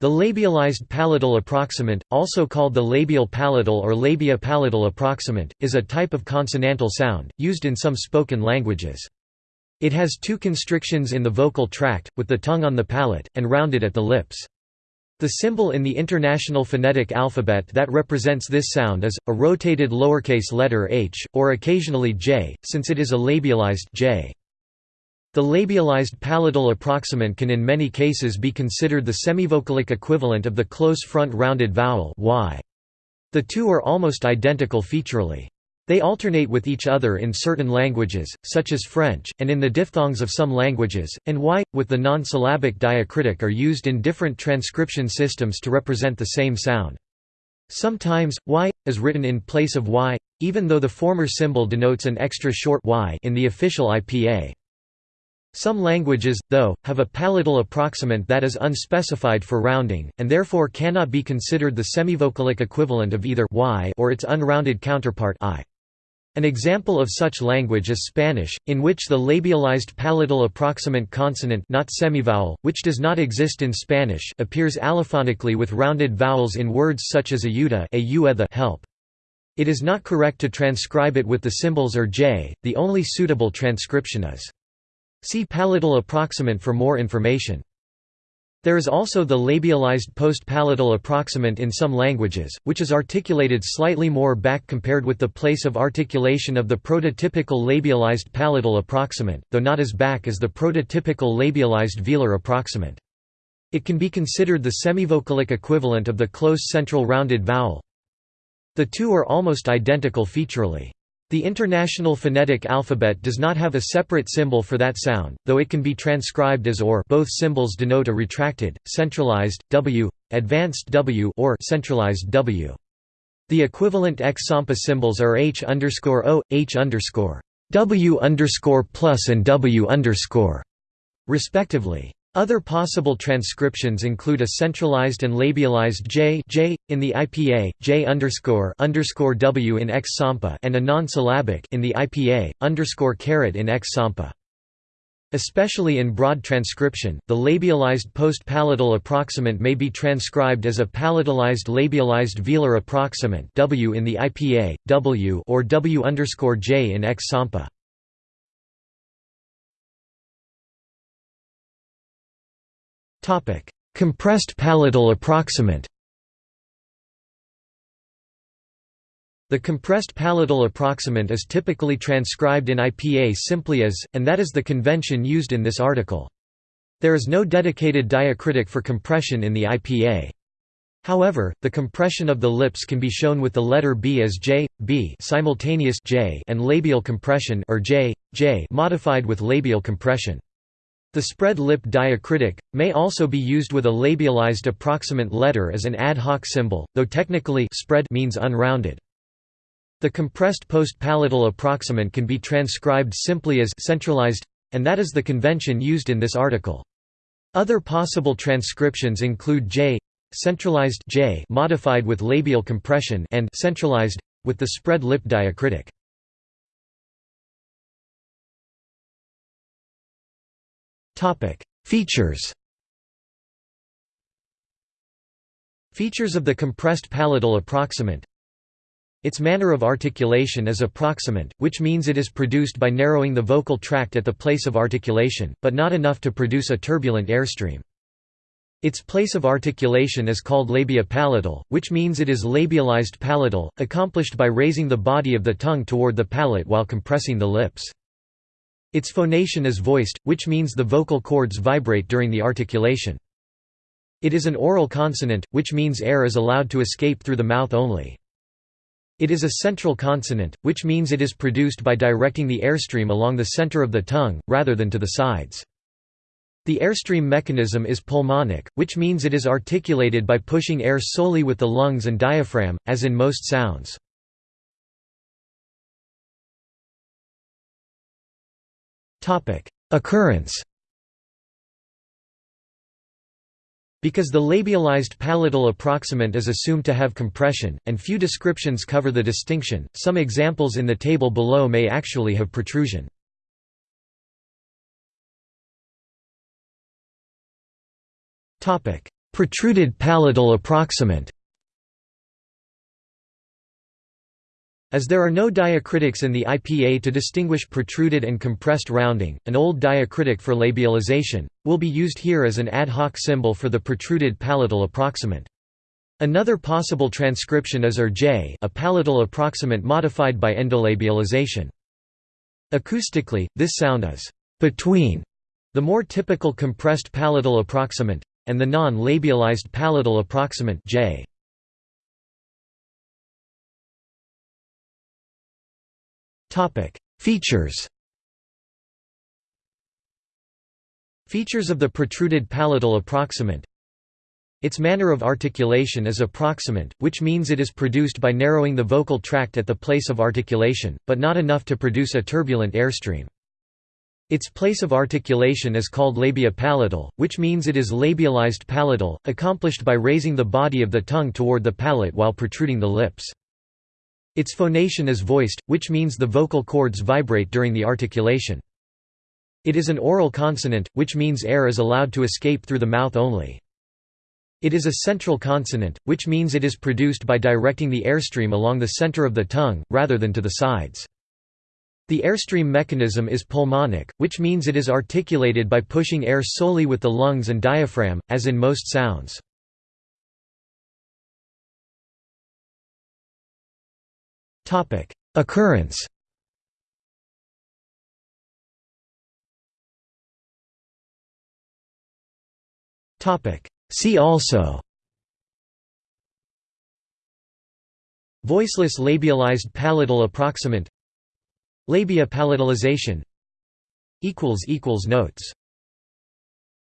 The labialized palatal approximant, also called the labial palatal or labio palatal approximant, is a type of consonantal sound, used in some spoken languages. It has two constrictions in the vocal tract, with the tongue on the palate, and rounded at the lips. The symbol in the International Phonetic Alphabet that represents this sound is, a rotated lowercase letter h, or occasionally j, since it is a labialized j. The labialized palatal approximant can in many cases be considered the semivocalic equivalent of the close front rounded vowel y. The two are almost identical featurally. They alternate with each other in certain languages, such as French, and in the diphthongs of some languages, and y, with the non-syllabic diacritic are used in different transcription systems to represent the same sound. Sometimes, y, is written in place of y, even though the former symbol denotes an extra short y in the official IPA. Some languages, though, have a palatal approximant that is unspecified for rounding, and therefore cannot be considered the semivocalic equivalent of either y or its unrounded counterpart i. An example of such language is Spanish, in which the labialized palatal approximant consonant not semivowel, which does not exist in Spanish appears allophonically with rounded vowels in words such as ayuda the help. It is not correct to transcribe it with the symbols or j, the only suitable transcription is See palatal approximant for more information. There is also the labialized post-palatal approximant in some languages, which is articulated slightly more back compared with the place of articulation of the prototypical labialized palatal approximant, though not as back as the prototypical labialized velar approximant. It can be considered the semivocalic equivalent of the close central rounded vowel. The two are almost identical featurally. The International Phonetic Alphabet does not have a separate symbol for that sound, though it can be transcribed as OR both symbols denote a retracted, centralized, W, advanced W or centralized W. The equivalent X-Sampa symbols are H O, H W plus and W respectively. Other possible transcriptions include a centralized and labialized j, j in the IPA, j underscore underscore w in X Sampa, and a non-syllabic in the IPA underscore caret in X Sampa. Especially in broad transcription, the labialized post-palatal approximant may be transcribed as a palatalized labialized velar approximant w in the IPA, w or w underscore j in X Sampa. Compressed palatal approximant The compressed palatal approximant is typically transcribed in IPA simply as, and that is the convention used in this article. There is no dedicated diacritic for compression in the IPA. However, the compression of the lips can be shown with the letter B as J, B simultaneous J and labial compression or J, J modified with labial compression. The spread lip diacritic, may also be used with a labialized approximant letter as an ad hoc symbol, though technically spread means unrounded. The compressed post-palatal approximant can be transcribed simply as centralized, and that is the convention used in this article. Other possible transcriptions include J centralized J modified with labial compression and centralized with the spread lip diacritic. Topic: Features. Features of the compressed palatal approximant. Its manner of articulation is approximant, which means it is produced by narrowing the vocal tract at the place of articulation, but not enough to produce a turbulent airstream. Its place of articulation is called labio palatal, which means it is labialized palatal, accomplished by raising the body of the tongue toward the palate while compressing the lips. Its phonation is voiced, which means the vocal cords vibrate during the articulation. It is an oral consonant, which means air is allowed to escape through the mouth only. It is a central consonant, which means it is produced by directing the airstream along the center of the tongue, rather than to the sides. The airstream mechanism is pulmonic, which means it is articulated by pushing air solely with the lungs and diaphragm, as in most sounds. Occurrence Because the labialized palatal approximant is assumed to have compression, and few descriptions cover the distinction, some examples in the table below may actually have protrusion. Protruded palatal approximant As there are no diacritics in the IPA to distinguish protruded and compressed rounding, an old diacritic for labialization, will be used here as an ad hoc symbol for the protruded palatal approximant. Another possible transcription is ER-J a palatal approximant modified by endolabialization. Acoustically, this sound is between the more typical compressed palatal approximant and the non-labialized palatal approximant J. Features. Features of the protruded palatal approximant. Its manner of articulation is approximant, which means it is produced by narrowing the vocal tract at the place of articulation, but not enough to produce a turbulent airstream. Its place of articulation is called labio palatal, which means it is labialized palatal, accomplished by raising the body of the tongue toward the palate while protruding the lips. Its phonation is voiced, which means the vocal cords vibrate during the articulation. It is an oral consonant, which means air is allowed to escape through the mouth only. It is a central consonant, which means it is produced by directing the airstream along the center of the tongue, rather than to the sides. The airstream mechanism is pulmonic, which means it is articulated by pushing air solely with the lungs and diaphragm, as in most sounds. Occurrence. Topic. See also. Voiceless labialized palatal approximant. Labio palatalization. Equals equals Notes